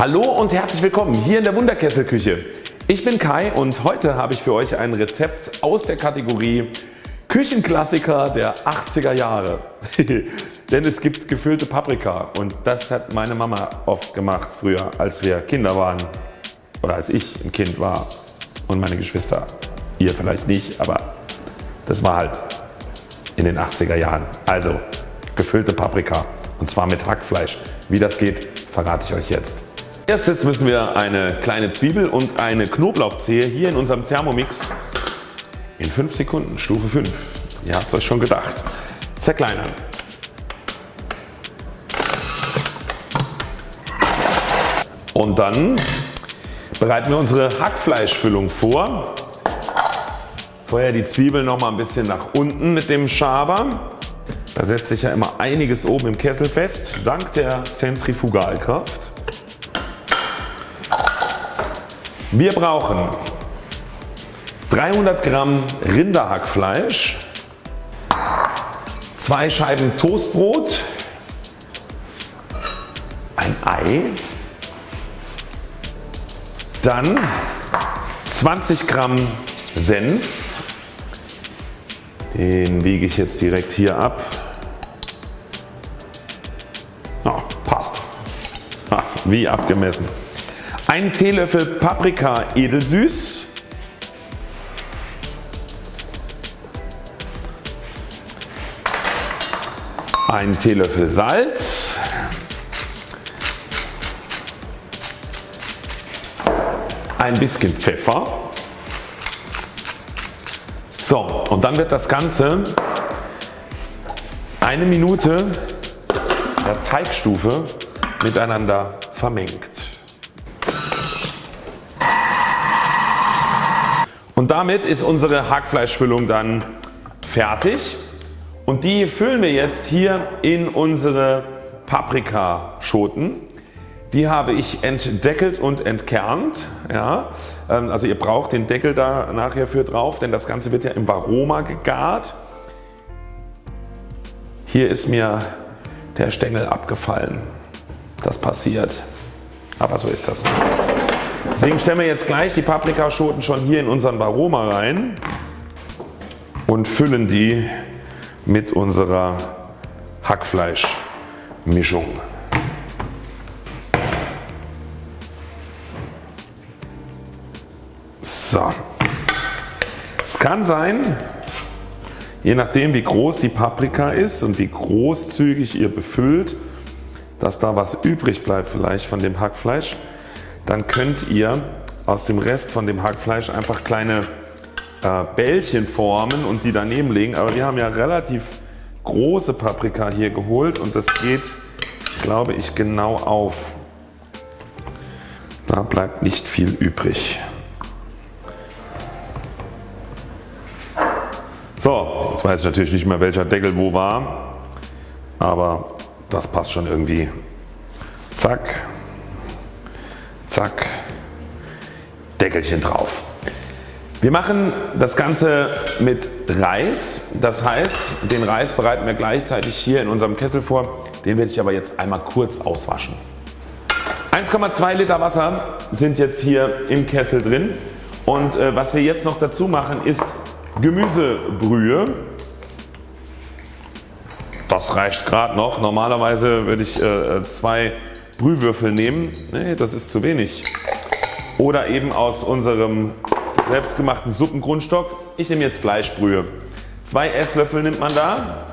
Hallo und herzlich willkommen hier in der Wunderkesselküche. Ich bin Kai und heute habe ich für euch ein Rezept aus der Kategorie Küchenklassiker der 80er Jahre. Denn es gibt gefüllte Paprika und das hat meine Mama oft gemacht früher als wir Kinder waren oder als ich ein Kind war und meine Geschwister. Ihr vielleicht nicht, aber das war halt in den 80er Jahren. Also gefüllte Paprika und zwar mit Hackfleisch. Wie das geht verrate ich euch jetzt. Erstes müssen wir eine kleine Zwiebel und eine Knoblauchzehe hier in unserem Thermomix in 5 Sekunden, Stufe 5, ihr habt es euch schon gedacht, zerkleinern. Und dann bereiten wir unsere Hackfleischfüllung vor. Vorher die Zwiebeln noch mal ein bisschen nach unten mit dem Schaber. Da setzt sich ja immer einiges oben im Kessel fest, dank der Zentrifugalkraft. Wir brauchen 300 Gramm Rinderhackfleisch, zwei Scheiben Toastbrot, ein Ei, dann 20 Gramm Senf, den wiege ich jetzt direkt hier ab. Oh, passt. Ah, wie abgemessen. Ein Teelöffel Paprika edelsüß. Ein Teelöffel Salz. Ein bisschen Pfeffer. So und dann wird das Ganze eine Minute der Teigstufe miteinander vermengt. Und damit ist unsere Hackfleischfüllung dann fertig und die füllen wir jetzt hier in unsere Paprikaschoten. Die habe ich entdeckelt und entkernt. Ja, ähm, also ihr braucht den Deckel da nachher für drauf, denn das Ganze wird ja im Varoma gegart. Hier ist mir der Stängel abgefallen. Das passiert. Aber so ist das. Deswegen stellen wir jetzt gleich die Paprikaschoten schon hier in unseren Varoma rein und füllen die mit unserer Hackfleischmischung. So. Es kann sein, je nachdem wie groß die Paprika ist und wie großzügig ihr befüllt, dass da was übrig bleibt vielleicht von dem Hackfleisch dann könnt ihr aus dem Rest von dem Hackfleisch einfach kleine äh, Bällchen formen und die daneben legen. Aber wir haben ja relativ große Paprika hier geholt und das geht glaube ich genau auf. Da bleibt nicht viel übrig. So, jetzt weiß ich natürlich nicht mehr welcher Deckel wo war, aber das passt schon irgendwie. Zack, zack, Deckelchen drauf. Wir machen das Ganze mit Reis, das heißt den Reis bereiten wir gleichzeitig hier in unserem Kessel vor, den werde ich aber jetzt einmal kurz auswaschen. 1,2 Liter Wasser sind jetzt hier im Kessel drin und äh, was wir jetzt noch dazu machen ist Gemüsebrühe. Das reicht gerade noch. Normalerweise würde ich äh, zwei Brühwürfel nehmen. Nee, das ist zu wenig. Oder eben aus unserem selbstgemachten Suppengrundstock. Ich nehme jetzt Fleischbrühe. Zwei Esslöffel nimmt man da.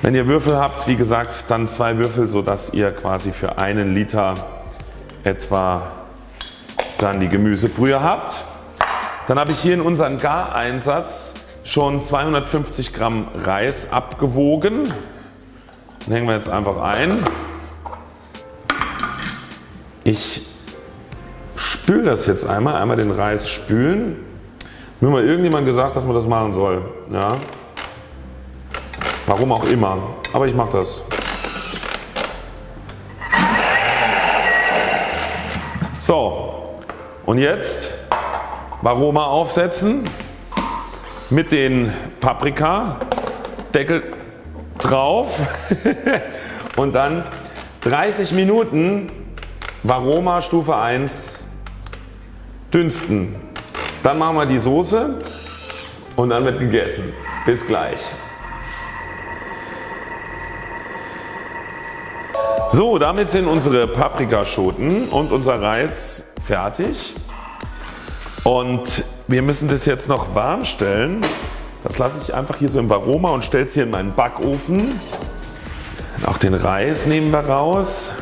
Wenn ihr Würfel habt, wie gesagt, dann zwei Würfel, sodass ihr quasi für einen Liter etwa dann die Gemüsebrühe habt. Dann habe ich hier in unseren Gareinsatz schon 250 Gramm Reis abgewogen. Den hängen wir jetzt einfach ein. Ich spüle das jetzt einmal, einmal den Reis spülen. Mir mal irgendjemand gesagt, dass man das machen soll. Ja. Warum auch immer, aber ich mache das. So und jetzt Varoma aufsetzen mit den Paprika Deckel drauf und dann 30 Minuten Varoma Stufe 1 dünsten. Dann machen wir die Soße und dann wird gegessen. Bis gleich. So, damit sind unsere Paprikaschoten und unser Reis fertig. Und wir müssen das jetzt noch warm stellen. Das lasse ich einfach hier so im Varoma und stelle es hier in meinen Backofen. Auch den Reis nehmen wir raus.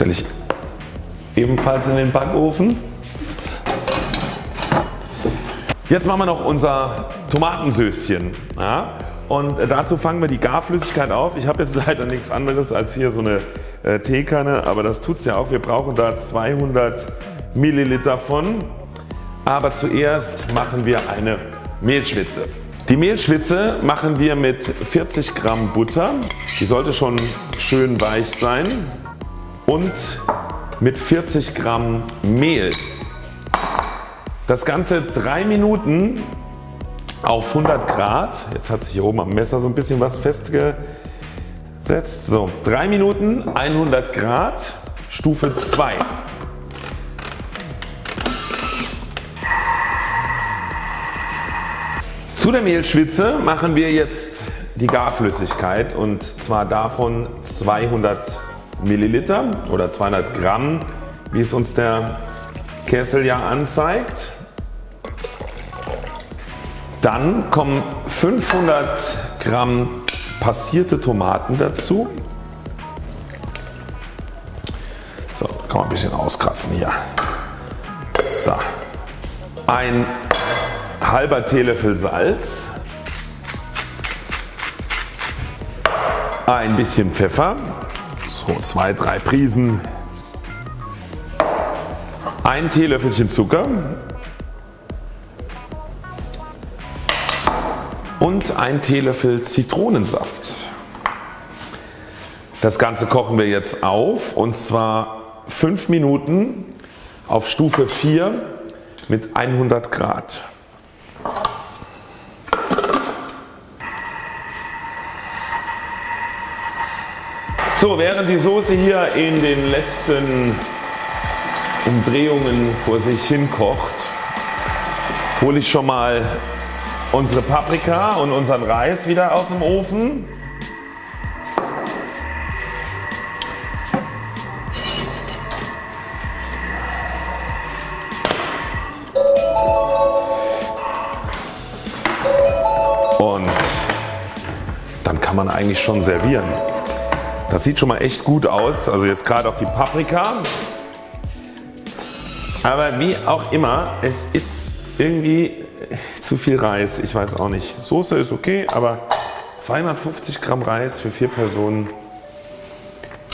Stelle ich ebenfalls in den Backofen. Jetzt machen wir noch unser Tomatensößchen. Ja? Und dazu fangen wir die Garflüssigkeit auf. Ich habe jetzt leider nichts anderes als hier so eine äh, Teekanne, aber das tut es ja auch. Wir brauchen da 200 Milliliter von. Aber zuerst machen wir eine Mehlschwitze. Die Mehlschwitze machen wir mit 40 Gramm Butter. Die sollte schon schön weich sein. Und mit 40 Gramm Mehl. Das Ganze 3 Minuten auf 100 Grad. Jetzt hat sich hier oben am Messer so ein bisschen was festgesetzt. So 3 Minuten 100 Grad Stufe 2. Zu der Mehlschwitze machen wir jetzt die Garflüssigkeit und zwar davon 200 Milliliter oder 200 Gramm wie es uns der Kessel ja anzeigt. Dann kommen 500 Gramm passierte Tomaten dazu. So, kann man ein bisschen auskratzen hier. So. Ein halber Teelöffel Salz. Ein bisschen Pfeffer. So zwei, drei Prisen. Ein Teelöffelchen Zucker. und ein Teelöffel Zitronensaft. Das Ganze kochen wir jetzt auf und zwar 5 Minuten auf Stufe 4 mit 100 Grad. So, während die Soße hier in den letzten Umdrehungen vor sich hin kocht, hole ich schon mal unsere Paprika und unseren Reis wieder aus dem Ofen. Und dann kann man eigentlich schon servieren. Das sieht schon mal echt gut aus. Also jetzt gerade auch die Paprika. Aber wie auch immer, es ist irgendwie zu viel Reis, ich weiß auch nicht. Soße ist okay, aber 250 Gramm Reis für vier Personen,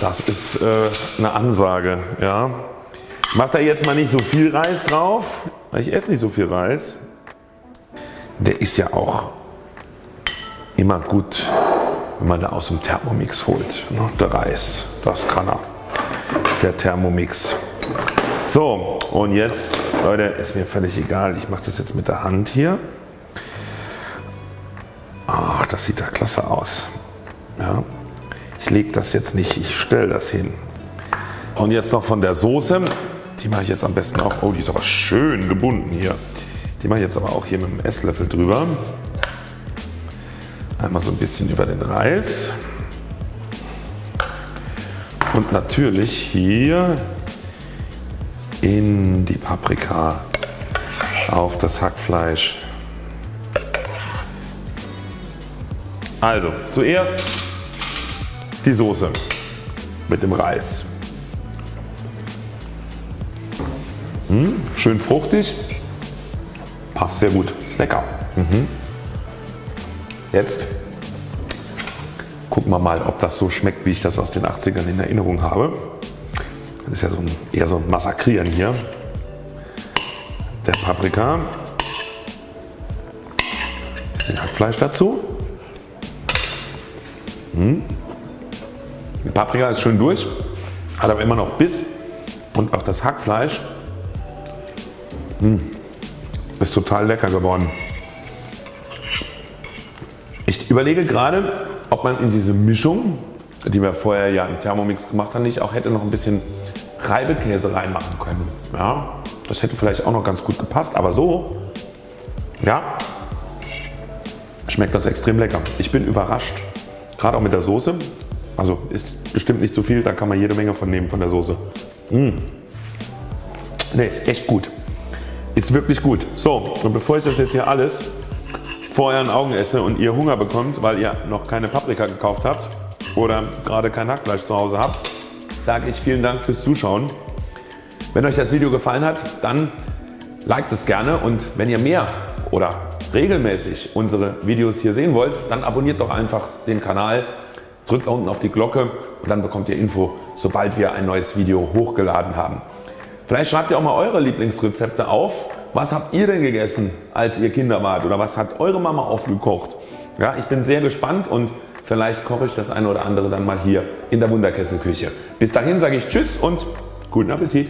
das ist äh, eine Ansage. Ja. Ich mache da jetzt mal nicht so viel Reis drauf, weil ich esse nicht so viel Reis. Der ist ja auch immer gut, wenn man da aus dem Thermomix holt. Ne? Der Reis, das kann er. Der Thermomix. So und jetzt Leute ist mir völlig egal. Ich mache das jetzt mit der Hand hier. Ach, das sieht da klasse aus. Ja. Ich lege das jetzt nicht, ich stelle das hin. Und jetzt noch von der Soße. Die mache ich jetzt am besten auch. Oh, die ist aber schön gebunden hier. Die mache ich jetzt aber auch hier mit dem Esslöffel drüber. Einmal so ein bisschen über den Reis. Und natürlich hier in die Paprika, auf das Hackfleisch. Also zuerst die Soße mit dem Reis. Hm, schön fruchtig, passt sehr gut, ist lecker. Mhm. Jetzt gucken wir mal ob das so schmeckt wie ich das aus den 80ern in Erinnerung habe. Das ist ja so ein, eher so ein Massakrieren hier. Der Paprika. Bisschen Hackfleisch dazu. Hm. Die Paprika ist schön durch, hat aber immer noch Biss und auch das Hackfleisch hm. ist total lecker geworden. Überlege gerade ob man in diese Mischung die wir vorher ja im Thermomix gemacht haben nicht auch hätte noch ein bisschen Reibekäse reinmachen können. Ja, das hätte vielleicht auch noch ganz gut gepasst aber so ja, schmeckt das extrem lecker. Ich bin überrascht gerade auch mit der Soße. Also ist bestimmt nicht zu viel, da kann man jede Menge von nehmen von der Soße. Mmh. Ne, ist echt gut. Ist wirklich gut. So und bevor ich das jetzt hier alles vor euren Augen esse und ihr Hunger bekommt, weil ihr noch keine Paprika gekauft habt oder gerade kein Hackfleisch zu Hause habt, sage ich vielen Dank fürs Zuschauen. Wenn euch das Video gefallen hat, dann liked es gerne und wenn ihr mehr oder regelmäßig unsere Videos hier sehen wollt, dann abonniert doch einfach den Kanal, drückt unten auf die Glocke und dann bekommt ihr Info sobald wir ein neues Video hochgeladen haben. Vielleicht schreibt ihr auch mal eure Lieblingsrezepte auf. Was habt ihr denn gegessen als ihr Kinder wart oder was hat eure Mama aufgekocht? Ja, ich bin sehr gespannt und vielleicht koche ich das eine oder andere dann mal hier in der Wunderkesselküche. Bis dahin sage ich Tschüss und guten Appetit.